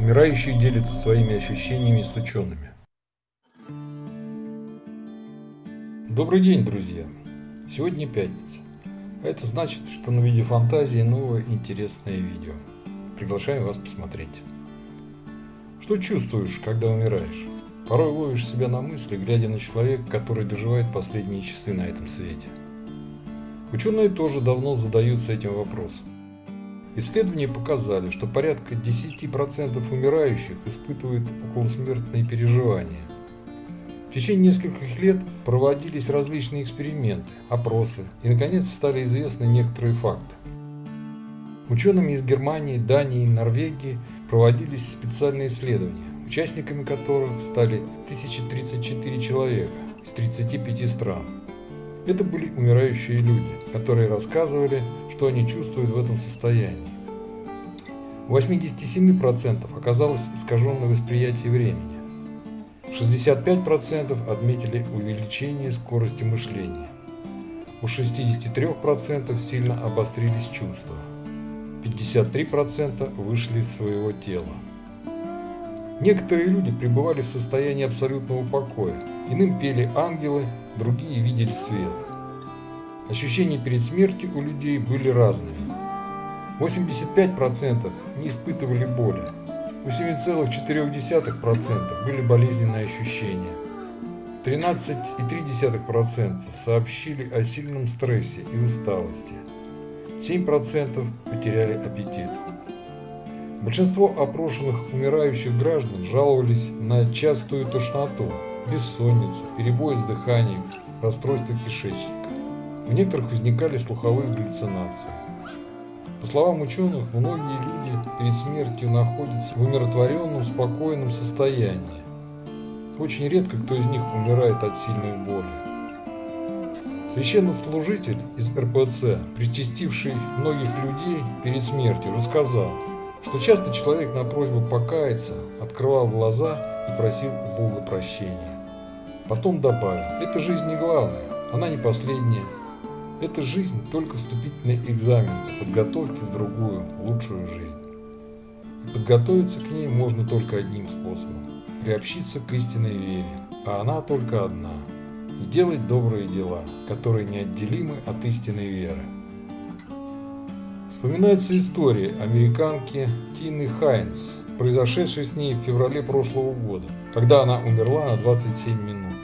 Умирающие делятся своими ощущениями с учеными. Добрый день, друзья! Сегодня пятница. А это значит, что на видео фантазии новое интересное видео. Приглашаю вас посмотреть. Что чувствуешь, когда умираешь? Порой ловишь себя на мысли, глядя на человека, который доживает последние часы на этом свете. Ученые тоже давно задаются этим вопросом. Исследования показали, что порядка 10% умирающих испытывают околосмертные переживания. В течение нескольких лет проводились различные эксперименты, опросы и, наконец, стали известны некоторые факты. Учеными из Германии, Дании и Норвегии проводились специальные исследования, участниками которых стали 1034 человека из 35 стран. Это были умирающие люди, которые рассказывали, что они чувствуют в этом состоянии. У 87% оказалось искаженное восприятие времени. 65% отметили увеличение скорости мышления. У 63% сильно обострились чувства. 53% вышли из своего тела. Некоторые люди пребывали в состоянии абсолютного покоя. Иным пели ангелы, другие видели свет. Ощущения перед смертью у людей были разными. 85% не испытывали боли. У 7,4% были болезненные ощущения. 13,3% сообщили о сильном стрессе и усталости. 7% потеряли аппетит. Большинство опрошенных умирающих граждан жаловались на частую тошноту, бессонницу, перебои с дыханием, расстройство кишечника. У некоторых возникали слуховые галлюцинации. По словам ученых, многие люди перед смертью находятся в умиротворенном, спокойном состоянии. Очень редко кто из них умирает от сильной боли. Священнослужитель из РПЦ, причастивший многих людей перед смертью, рассказал, что часто человек на просьбу покаяться открывал глаза и просил у Бога прощения. Потом добавил, эта жизнь не главная, она не последняя. Эта жизнь только вступительный экзамен по подготовке в другую, лучшую жизнь. И подготовиться к ней можно только одним способом – приобщиться к истинной вере, а она только одна – и делать добрые дела, которые неотделимы от истинной веры. Вспоминается история американки Тины Хайнс, произошедшей с ней в феврале прошлого года, когда она умерла на 27 минут.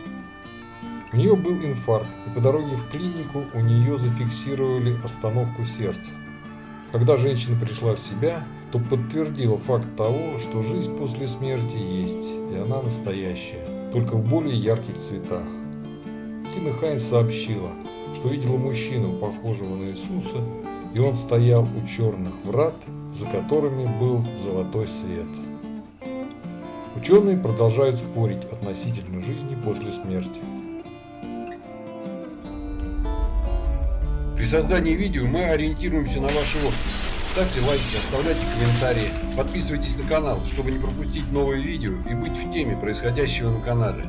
У нее был инфаркт, и по дороге в клинику у нее зафиксировали остановку сердца. Когда женщина пришла в себя, то подтвердила факт того, что жизнь после смерти есть, и она настоящая, только в более ярких цветах. Тина Хайнс сообщила, что видела мужчину, похожего на Иисуса, и он стоял у черных врат, за которыми был золотой свет. Ученые продолжают спорить относительно жизни после смерти. При создании видео мы ориентируемся на ваши отклики. Ставьте лайки, оставляйте комментарии, подписывайтесь на канал, чтобы не пропустить новые видео и быть в теме происходящего на канале.